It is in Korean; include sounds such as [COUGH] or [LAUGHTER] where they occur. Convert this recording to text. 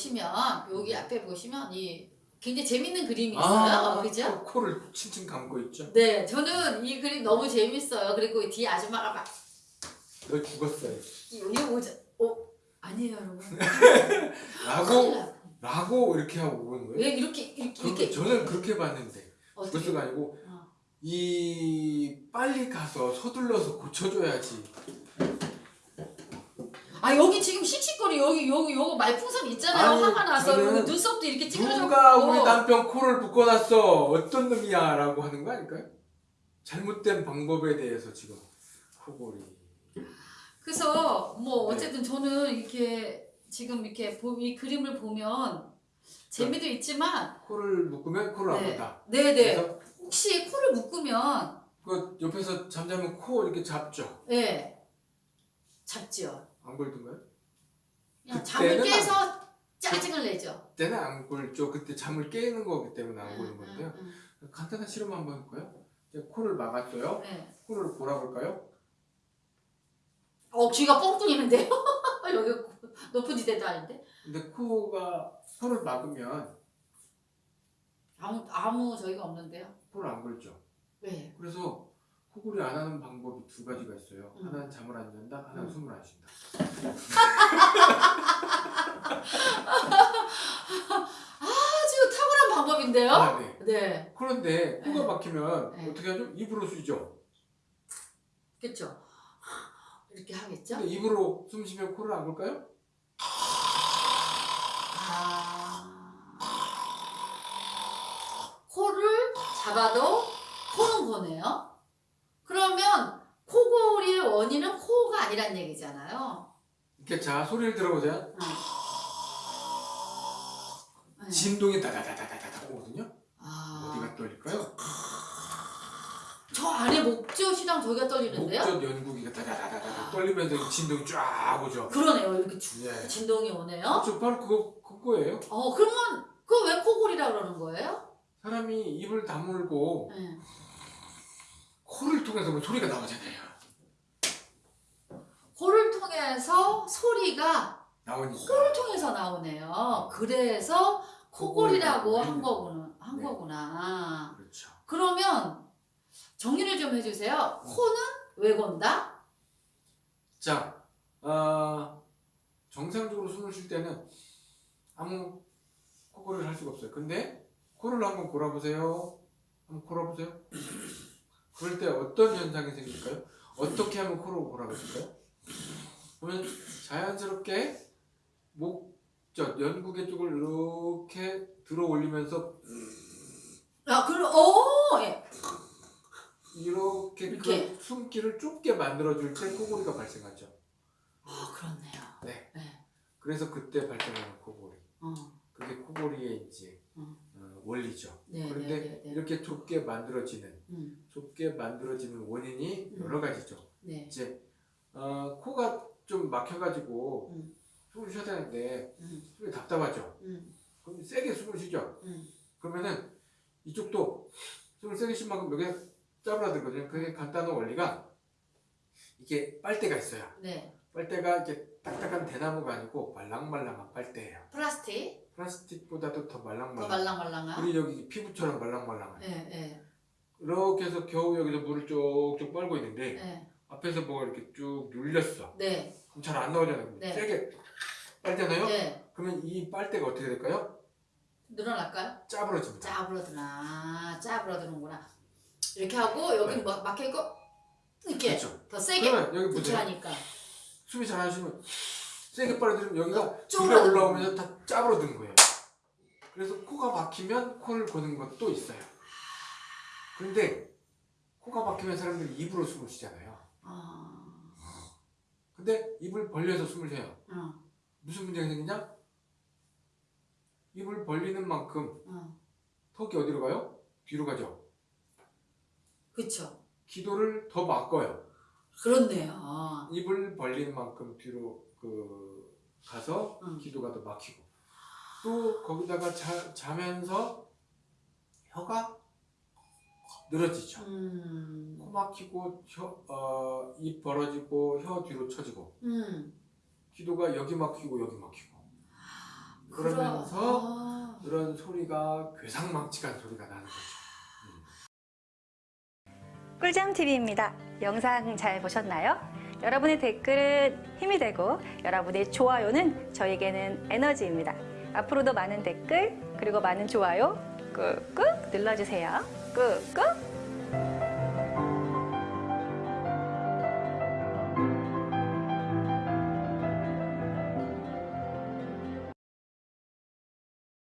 보시면 여기 앞에 보시면 이 굉장히 재밌는 그림이 있어요. 아, 그죠? 코, 코를 칭칭 감고 있죠. 네, 저는 이 그림 너무 재밌어요. 그리고 뒤에 아줌마가 막 너 죽었어요. 이거 보자. 어 아니에요, 여러분. [LAUGHS] 라고. 라고 이렇게 하고 오는 거예요. 왜 이렇게 이렇게, 이렇게 저는 그렇게 봤는데? 죽었어가 아니고 어. 이 빨리 가서 서둘러서 고쳐줘야지. 아 여기 지금 씩씩거리 여기 여기 요거 말풍선 있잖아요. 아니, 화가 나서 여기 눈썹도 이렇게 찌그러졌고. 누가 우리 남편 코를 묶어놨어 어떤 놈이야 라고 하는 거 아닐까요? 잘못된 방법에 대해서 지금 코골이. 그래서 뭐 네. 어쨌든 저는 이렇게 지금 이렇게 보- 이 그림을 보면 재미도 있지만 코를 묶으면 코를 안 네. 본다. 네네 혹시 코를 묶으면 그 옆에서 잠자면 코 이렇게 잡죠. 네 잡지요. 안 굴든가요? 그냥 잠을 깨서 짜증을 내죠. 그때는 안 굴죠. 그때 잠을 깨는 거기 때문에 안 음, 건데요. 음, 간단한 실험 한번 해볼까요? 코를 막았어요. 음. 네. 코를 골아볼까요? 어 귀가 뻥 뚫리는데요. [LAUGHS] 여기 높은 지대도 아닌데 근데 코가 코를 막으면 아무 아무 저희가 없는데요. 코를 안 굴죠. 네. 그래서 코골이 안 하는 방법이 두 가지가 있어요. 음. 하나는 잠을 안 잔다, 하나는 음. 숨을 안 쉰다. [LAUGHS] 아주 탁월한 방법인데요. 아, 네. 네. 그런데 코가 네. 막히면 네. 어떻게 하죠? 입으로 쉬죠. 그렇죠. [LAUGHS] 이렇게 하겠죠. 근데 입으로 숨 쉬면 코를 안 골까요? 아. 코를 잡아도 코는 거네요. 그러면 코골이의 아니란 얘기잖아요. 이렇게 자 소리를 들어보세요. 응. 네. 진동이 다다다다다다 오거든요. 아, 어디가 떨릴까요? 저 안에 목젖이랑 저기가 떨리는데요? 목젖 연구기가 다다다다다 떨리면서 이 진동이 쫙 오죠. 그러네요. 이렇게 쭉 예. 진동이 오네요. 그렇죠. 바로 그거 그거예요. 어, 그러면 그거 왜 코골이라 그러는 거예요? 사람이 입을 다물고 네. 코를 통해서 뭐 소리가 나오잖아요. 코를 통해서 소리가 나오니까. 코를 통해서 나오네요. 그래서 코골이라고 한 거구나. 한 네. 거구나. 그렇죠. 그러면 정리를 좀 해주세요. 코는 왜 건다? 자, 어, 정상적으로 숨을 쉴 때는 아무 코골이를 할 수가 없어요. 근데 코를 한번 골아보세요. 한번 골아보세요. 그럴 때 어떤 현상이 생길까요? 어떻게 하면 코를 골아보실까요? 그러면 자연스럽게 목젖, 연구개 쪽을 이렇게 들어 올리면서 아, 그럼 오, 예. 이렇게, 이렇게. 그 숨기를 좁게 만들어줄 때 코골이가 발생하죠. 아, 그렇네요. 네. 네. 그래서 그때 발생하는 코골이. 어, 그게 코골이의 이제 음. 어, 원리죠. 네, 그런데 네, 네, 네. 이렇게 좁게 만들어지는 음, 좁게 만들어지는 원인이 음. 여러 가지죠. 네. 이제 어, 막혀가지고 음. 숨을 쉬어야 되는데 음, 숨이 답답하죠. 음, 그럼 세게 숨을 쉬죠. 음. 그러면은 이쪽도 숨을 세게 쉰 만큼 여기가 짜부라들거든요. 그게 간단한 원리가 이게 빨대가 있어요. 네. 빨대가 이게 딱딱한 대나무가 아니고 말랑말랑한 빨대예요. 플라스틱 플라스틱보다도 더더 말랑말랑. 말랑말랑한. 우리 여기 피부처럼 말랑말랑한. 네, 네, 이렇게 해서 겨우 여기서 물을 쪽쪽 빨고 있는데 네, 앞에서 뭐가 이렇게 쭉 눌렸어. 네, 잘 안 나오잖아요. 네. 세게 빨잖아요. 네. 그러면 이 빨대가 어떻게 될까요? 늘어날까요? 짜부러집니다. 짜부러드나, 짜부러드는구나. 이렇게 하고 여기 네. 뭐 막혀 있고 이렇게 그렇죠. 더 세게 여기. 부채하니까. 숨이 잘안 쉬면 세게 빨아들이면 여기가 쪼그라드는 올라오면서 다 짜부러드는 거예요. 그래서 코가 막히면 코를 고는 것도 있어요. 그런데 코가 막히면 사람들이 입으로 숨을 쉬잖아요. 어, 근데 입을 벌려서 숨을 쉬어요. 어, 무슨 문제가 생기냐? 입을 벌리는 만큼 어. 턱이 어디로 가요? 뒤로 가죠. 그쵸. 기도를 더 막어요. 그렇네요. 입을 벌리는 만큼 뒤로 그 가서 응. 기도가 더 막히고 또 거기다가 자, 자면서 혀가 늘어지죠. 음, 코 막히고 혀, 어, 입 벌어지고 혀 뒤로 처지고 음. 기도가 여기 막히고 여기 막히고 그러면서 아. 그런 소리가 괴상망측한 소리가 나는 거죠. 꿀잼 TV입니다. 영상 잘 보셨나요? 여러분의 댓글은 힘이 되고 여러분의 좋아요는 저에게는 에너지입니다. 앞으로도 많은 댓글 그리고 많은 좋아요 꾹꾹 눌러주세요. 꾹꾹